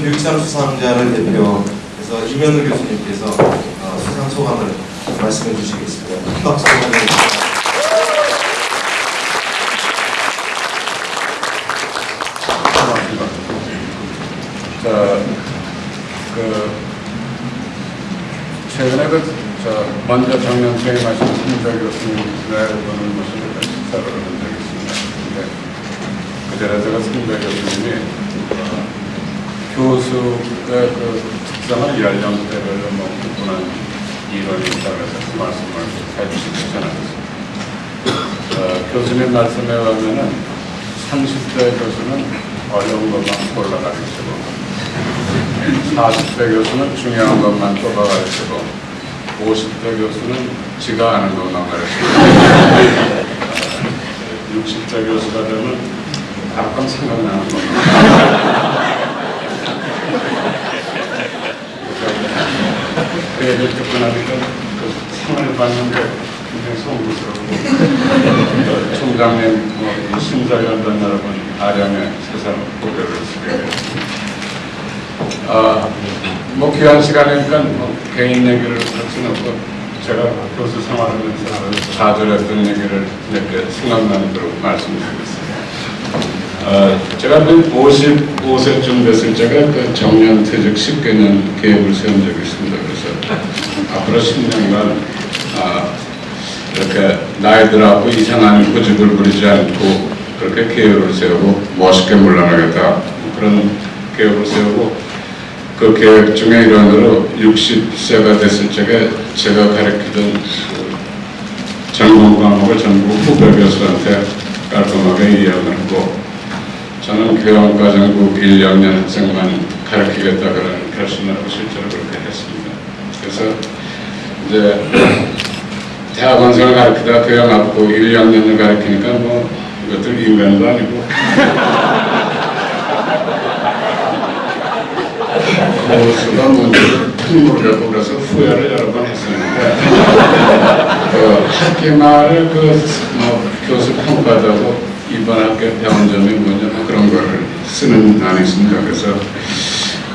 교육상 수상자를 대표해서 이면우 교수님께서 어, 수상 소감을 말씀해 주시겠습니다. 큰 박수 부탁드립니다. 자, 그 최근에 그, 저 먼저 작년 퇴임하신 신백 교수님의 분을 모시고 식사를 한 적이 있습니다. 근데 그 전에 제가 신백 교수님이 어, 교수의 그 특성을 연령대별로 뭐 구분한 이론이 있다고 해서 그 말씀을 해주시기 전하겠습니다. 어, 교수님 말씀에 의하면은 30대 교수는 어려운 것만 골라가르치고 40대 교수는 중요한 것만 뽑아가르치고 50대 교수는 지가 아는 것만 가르치고 60대 교수가 되면 가끔 생각나는 것만 그 얘기를 듣고 나니까 그 상을 봤는데 굉장히 송구스럽고 또 총장님, 뭐, 이 심사위원단 여러분, 아량의 세상 고개를 됐습니다. 아, 뭐 귀한 시간이니까 뭐 개인 얘기를 할 수는 없고 제가 교수 생활하면서 자주 했던 얘기를 몇개 생각나는 대로 말씀드리겠습니다. 어, 제가 그 55세쯤 됐을 때가 그 정년 퇴직 10개년 계획을 세운 적이 있습니다. 그래서 앞으로 10년간 아, 이렇게 나이 들어갖고 이상한 고집을 부리지 않고 그렇게 계획을 세우고 멋있게 물러나겠다 그런 계획을 세우고 그 계획 중에 일환으로 60세가 됐을 적에 제가 가르치던 그 전공 과목을 전부 후배 교수한테 깔끔하게 이야기를 하고 저는 교양 과정국 1, 2학년 학생만 가르치겠다 그런 결심을 하고 실제로 그렇게 했습니다. 그래서 이제 대학원생을 가르치다 교양 앞고 1, 2학년을 가르치니까 뭐 이것들 인간도 아니고 고수가 뭔지 모르겠고 그래서 후회를 여러 번 했었는데 그 학기 말에 그뭐 교수 평가하고 이번 학교 배운 점이 뭐냐 뭐 그런 거를 쓰는 난이 있습니다. 그래서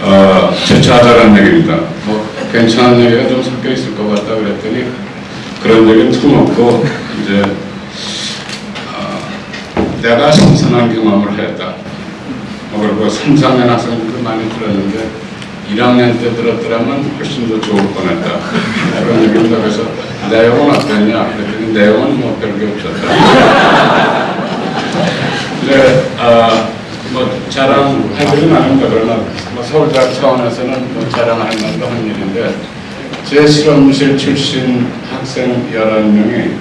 어, 제 자잘한 얘기입니다. 뭐 괜찮은 얘기가 좀 섞여 있을 것 같다 그랬더니 그런 얘기는 틀어놓고 이제 어, 내가 신선한 경험을 했다. 뭐 그리고 3, 4년 학생들도 많이 들었는데 1학년 때 들었더라면 훨씬 더 좋을 뻔했다. 그런 얘기입니다. 그래서 내용은 어땠냐? 그랬더니 내용은 뭐 별게 없었다. 아, 뭐 자랑하기는 아닙니다. 그러나 뭐 서울대학 차원에서는 뭐 자랑할 만도 한 일인데 제 실험실 출신 학생 11명이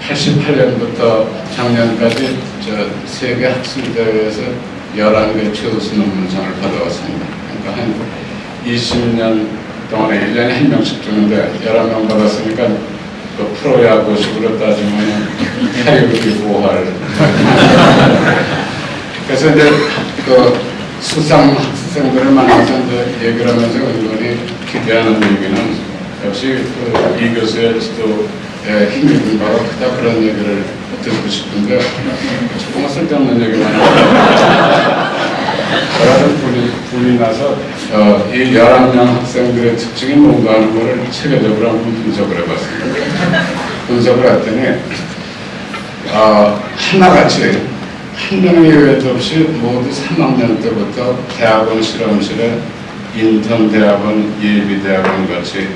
1988년부터 작년까지 저 세계 학술대회에서 11개 최우수 논문상을 받아왔습니다. 그러니까 한 20년 동안에 1년에 한 명씩 주는데 11명 받았으니까 그 프로야구 식으로 따지면 타율이 5할. 그래서 이제 그 수상 학생들을 만나서 이제 얘기를 하면서 은근히 기대하는 얘기는 역시 그 이 교수의 지도에 힘이 있는 바가 크다 그런 얘기를 듣고 싶은데 조금 쓸데없는 얘기만 하고 저라도 분이, 분이 나서 어, 이 11명 학생들의 특징이 뭔가 하는 것을 체계적으로 한번 분석을 해봤습니다. 분석을 했더니 어, 하나같이 한 명의 예외도 없이 모두 3학년 때부터 대학원 실험실에 인턴 대학원, 예비 대학원 같이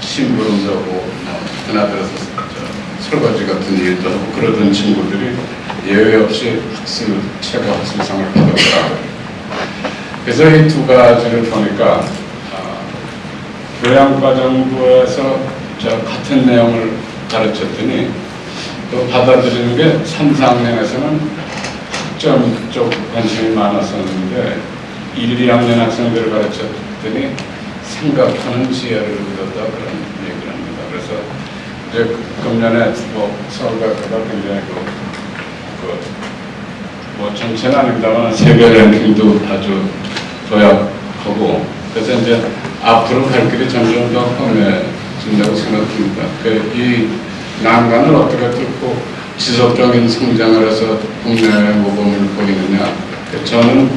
심부름도 하고 어, 하나 들어서 저, 설거지 같은 일도 하고 그러던 친구들이 예외 없이 학술, 최고 학술상을 받았더라고요. 그래서 이 두 가지를 보니까 어, 교양과정부에서 저 같은 내용을 가르쳤더니 또 받아들이는 게 3, 4학년에서는 학점 쪽 관심이 많았었는데 1, 2학년 학생들을 가르쳤더니 생각하는 지혜를 얻었다 그런 얘기를 합니다. 그래서 이제 금년에 뭐 서울대학교가 굉장히 그, 그 뭐 전체는 아닙니다만 세계 랭킹도 아주 도약하고 그래서 이제 앞으로 갈 길이 점점 더 험해진다고 생각합니다. 그 이 난관을 어떻게 뚫고 지속적인 성장을 해서 국내 모범을 보이느냐. 그 저는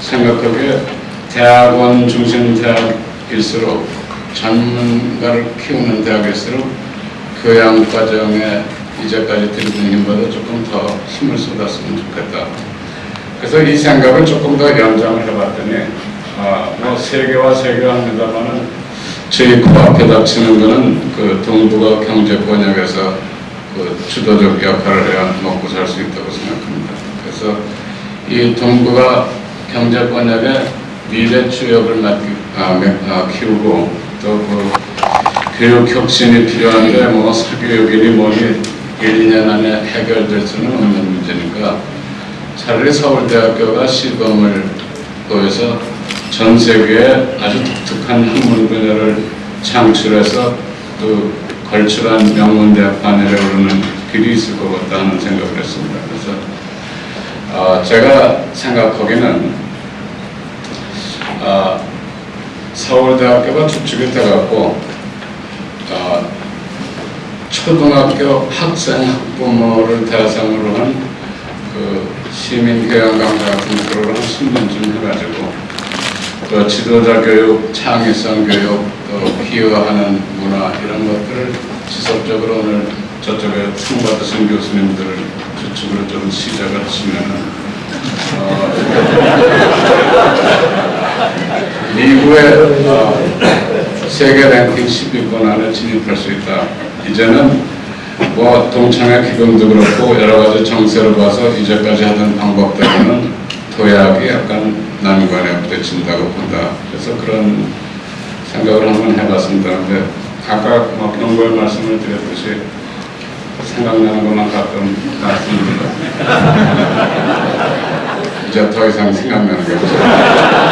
생각하기에 대학원 중심 대학일수록 전문가를 키우는 대학일수록 교양 과정에 이제까지 들이는 힘보다 조금 더 힘을 쏟았으면 좋겠다. 그래서 이 생각을 조금 더 연장을 해봤더니 아, 뭐 세계와 세계합니다만은 저희 코앞에 닥치는 거는 그 동북아 경제 번역에서 그 주도적 역할을 해야 먹고 살 수 있다고 생각합니다. 그래서 이 동북아 경제 번역의 미래 주역을 아, 매- 아, 키우고 또그 교육 혁신이 필요한데 뭐 사교육이니 뭐니 1, 2년 안에 해결될 수는 없는 문제니까 차라리 서울대학교가 시범을 보여서 전 세계에 아주 독특한 학문 분야를 창출해서 또 걸출한 명문대학 반열에 오르는 길이 있을 것 같다 하는 생각을 했습니다. 그래서 어, 제가 생각하기는 어, 서울대학교가 주축이 돼갖고 어, 초등학교 학생 학부모를 대상으로 한그 시민 교양 강좌 같은 프로그램 10년쯤 해가지고 또 지도자 교육, 창의성 교육, 또 비유하는 문화 이런 것들을 지속적으로 오늘 저쪽에 상 받으신 교수님들을 주축으로 좀 시작을 하시면은 어, 미국의 어, 세계 랭킹 10위권 안에 진입할 수 있다. 이제는 뭐 동창회 기금도 그렇고 여러 가지 정세를 봐서 이제까지 하던 방법들은 도약이 약간 난관에 부딪힌다고 본다. 그래서 그런 생각을 한번 해봤습니다. 근데 아까 뭐 경고의 말씀을 드렸듯이 생각나는 것만 가끔 말씀드립니다. 이제 더 이상 생각나는 게 없어요.